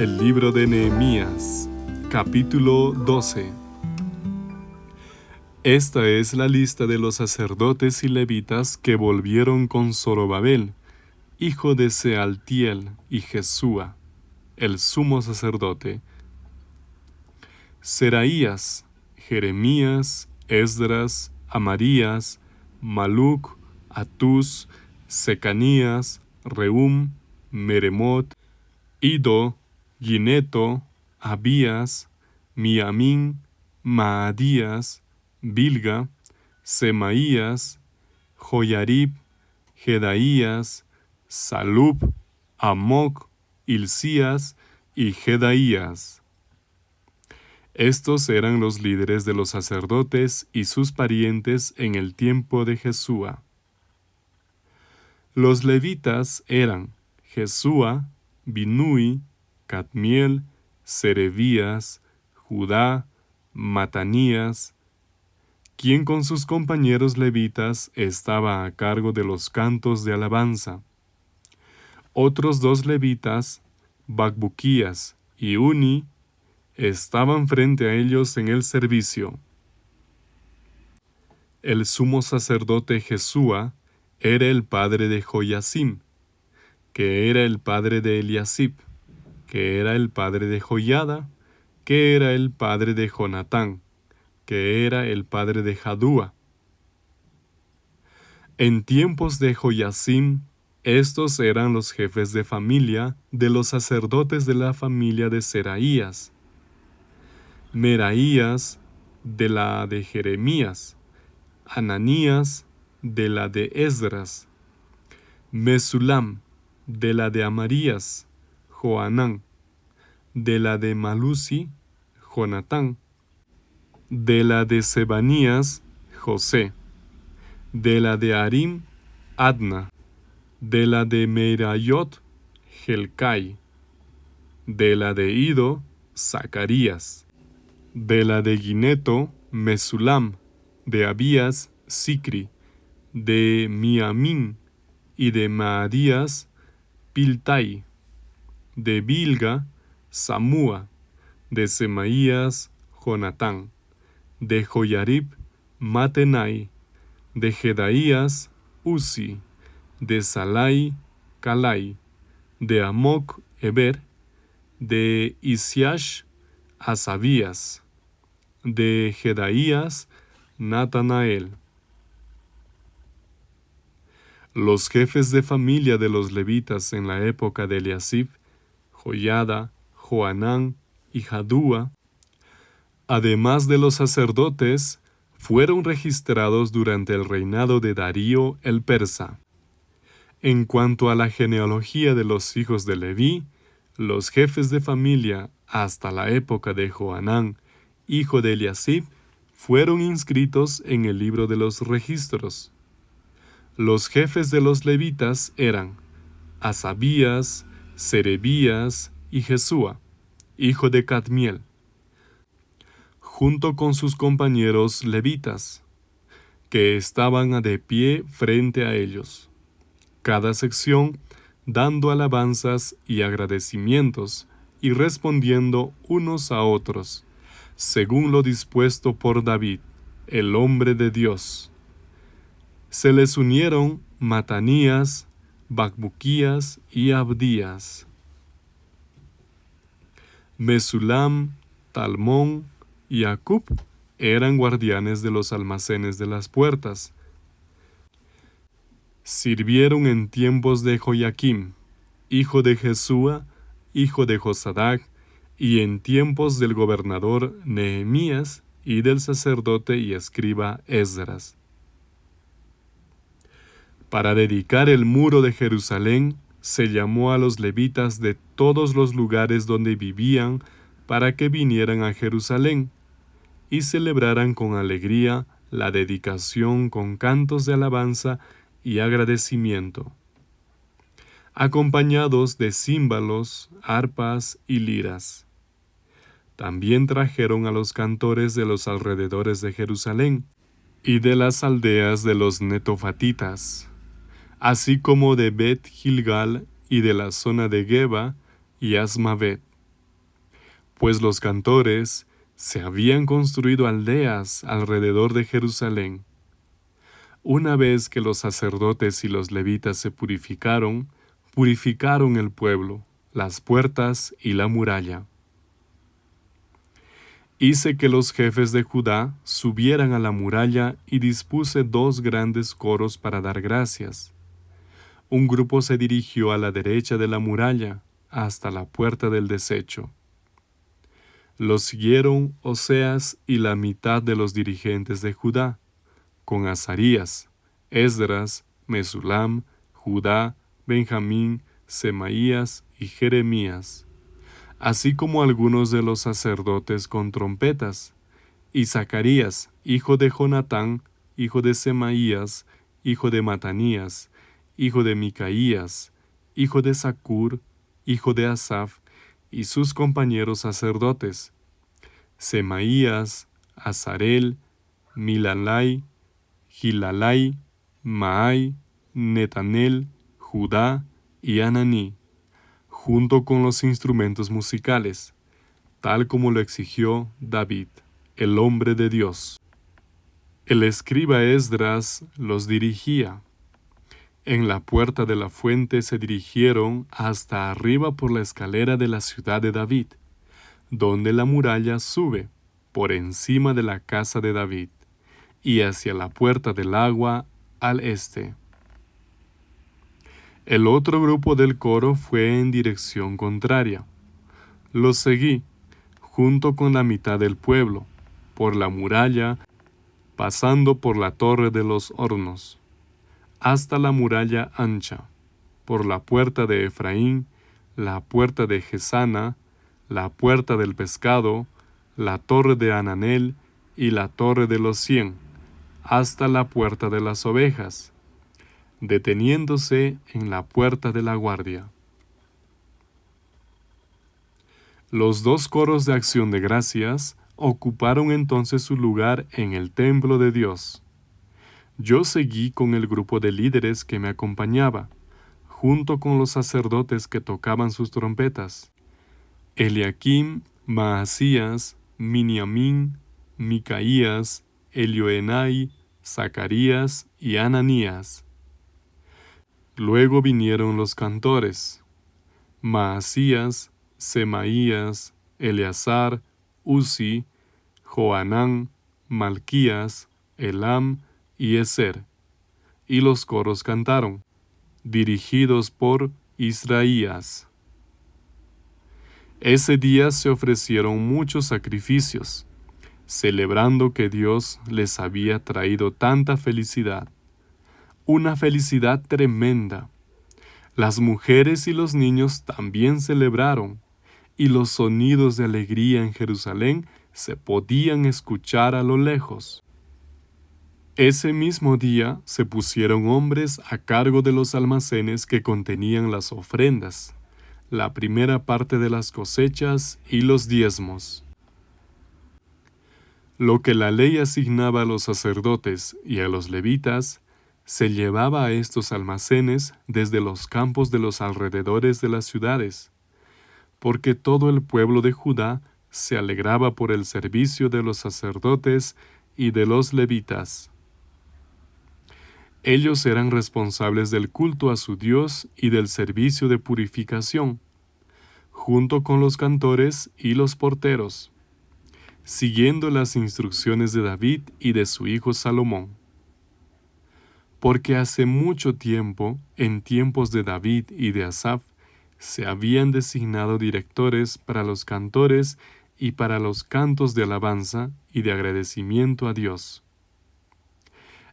El libro de Nehemías, capítulo 12. Esta es la lista de los sacerdotes y levitas que volvieron con Zorobabel, hijo de Sealtiel y Jesúa, el sumo sacerdote, Seraías, Jeremías, Esdras, Amarías, Maluc, Atus, Secanías, Reum, Meremot, Ido, Gineto, Abías, Miamín, Maadías, Bilga, Semaías, Joyarib, Jedaías, Salub, Amoc, Ilcías y Jedaías. Estos eran los líderes de los sacerdotes y sus parientes en el tiempo de Jesúa. Los levitas eran Jesúa, Binui, Cadmiel, Serebías, Judá, Matanías, quien con sus compañeros levitas estaba a cargo de los cantos de alabanza. Otros dos levitas, Bacbuquías y Uni, estaban frente a ellos en el servicio. El sumo sacerdote Jesúa era el padre de Joyasim, que era el padre de Eliasib, que era el padre de Joyada, que era el padre de Jonatán, que era el padre de Jadúa. En tiempos de Joyasim, estos eran los jefes de familia de los sacerdotes de la familia de Seraías, Meraías de la de Jeremías, Ananías de la de Esdras, Mesulam de la de Amarías, De la de Malusi, Jonatán, de la de Sebanías, José, de la de Arim, Adna, de la de Merayot, Gelcai, de la de Ido, Zacarías, de la de Gineto, Mesulam, de Abías, Sicri, de Miamín y de Maadías, Piltai, de Bilga, Samúa, de Semaías, Jonatán, de Joyarib, Matenai, de Jedaías, Uzi, de Salai, Calai, de Amoc, Eber, de Isiash, Asabías, de Jedaías, Natanael. Los jefes de familia de los levitas en la época de Eliasib, Joyada, Joanán y Jadúa, además de los sacerdotes, fueron registrados durante el reinado de Darío el persa. En cuanto a la genealogía de los hijos de Leví, los jefes de familia hasta la época de Joanán, hijo de Eliasib, fueron inscritos en el libro de los registros. Los jefes de los levitas eran Asabías, Serebías y Jesúa, hijo de Cadmiel, junto con sus compañeros levitas, que estaban de pie frente a ellos, cada sección dando alabanzas y agradecimientos y respondiendo unos a otros, según lo dispuesto por David, el hombre de Dios. Se les unieron Matanías, Bacbuquías y Abdías. Mesulam, Talmón y Acub eran guardianes de los almacenes de las puertas. Sirvieron en tiempos de Joaquim, hijo de Jesúa, hijo de Josadac, y en tiempos del gobernador Nehemías y del sacerdote y escriba Esdras. Para dedicar el muro de Jerusalén, se llamó a los levitas de todos los lugares donde vivían para que vinieran a Jerusalén y celebraran con alegría la dedicación con cantos de alabanza y agradecimiento, acompañados de címbalos, arpas y liras. También trajeron a los cantores de los alrededores de Jerusalén y de las aldeas de los netofatitas así como de Bet Gilgal y de la zona de Geba y Asmavet, pues los cantores se habían construido aldeas alrededor de Jerusalén. Una vez que los sacerdotes y los levitas se purificaron, purificaron el pueblo, las puertas y la muralla. Hice que los jefes de Judá subieran a la muralla y dispuse dos grandes coros para dar gracias. Un grupo se dirigió a la derecha de la muralla, hasta la puerta del desecho. Los siguieron Oseas y la mitad de los dirigentes de Judá, con Azarías, Esdras, Mesulam, Judá, Benjamín, Semaías y Jeremías así como algunos de los sacerdotes con trompetas, y Zacarías, hijo de Jonatán, hijo de Semaías, hijo de Matanías, hijo de Micaías, hijo de Sacur, hijo de Asaf, y sus compañeros sacerdotes, Semaías, Azarel, Milalai, Gilalai, Maai, Netanel, Judá y Ananí junto con los instrumentos musicales, tal como lo exigió David, el hombre de Dios. El escriba Esdras los dirigía. En la puerta de la fuente se dirigieron hasta arriba por la escalera de la ciudad de David, donde la muralla sube por encima de la casa de David, y hacia la puerta del agua al este. El otro grupo del coro fue en dirección contraria. Los seguí, junto con la mitad del pueblo, por la muralla, pasando por la torre de los hornos, hasta la muralla ancha, por la puerta de Efraín, la puerta de Gesana, la puerta del pescado, la torre de Ananel y la torre de los cien, hasta la puerta de las ovejas, deteniéndose en la puerta de la guardia. Los dos coros de acción de gracias ocuparon entonces su lugar en el templo de Dios. Yo seguí con el grupo de líderes que me acompañaba, junto con los sacerdotes que tocaban sus trompetas. Eliakim, Maasías, Miniamín, Micaías, Elioenai, Zacarías y Ananías. Luego vinieron los cantores, Maasías, Semaías, Eleazar, Uzi, Joanán, Malquías, Elam y Eser. Y los coros cantaron, dirigidos por Israías. Ese día se ofrecieron muchos sacrificios, celebrando que Dios les había traído tanta felicidad una felicidad tremenda. Las mujeres y los niños también celebraron, y los sonidos de alegría en Jerusalén se podían escuchar a lo lejos. Ese mismo día se pusieron hombres a cargo de los almacenes que contenían las ofrendas, la primera parte de las cosechas y los diezmos. Lo que la ley asignaba a los sacerdotes y a los levitas se llevaba a estos almacenes desde los campos de los alrededores de las ciudades, porque todo el pueblo de Judá se alegraba por el servicio de los sacerdotes y de los levitas. Ellos eran responsables del culto a su Dios y del servicio de purificación, junto con los cantores y los porteros, siguiendo las instrucciones de David y de su hijo Salomón porque hace mucho tiempo, en tiempos de David y de Asaf, se habían designado directores para los cantores y para los cantos de alabanza y de agradecimiento a Dios.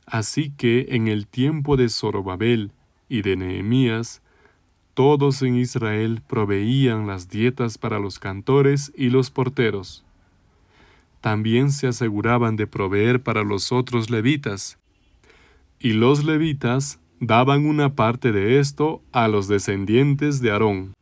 Así que en el tiempo de Zorobabel y de Nehemías, todos en Israel proveían las dietas para los cantores y los porteros. También se aseguraban de proveer para los otros levitas, y los levitas daban una parte de esto a los descendientes de Aarón.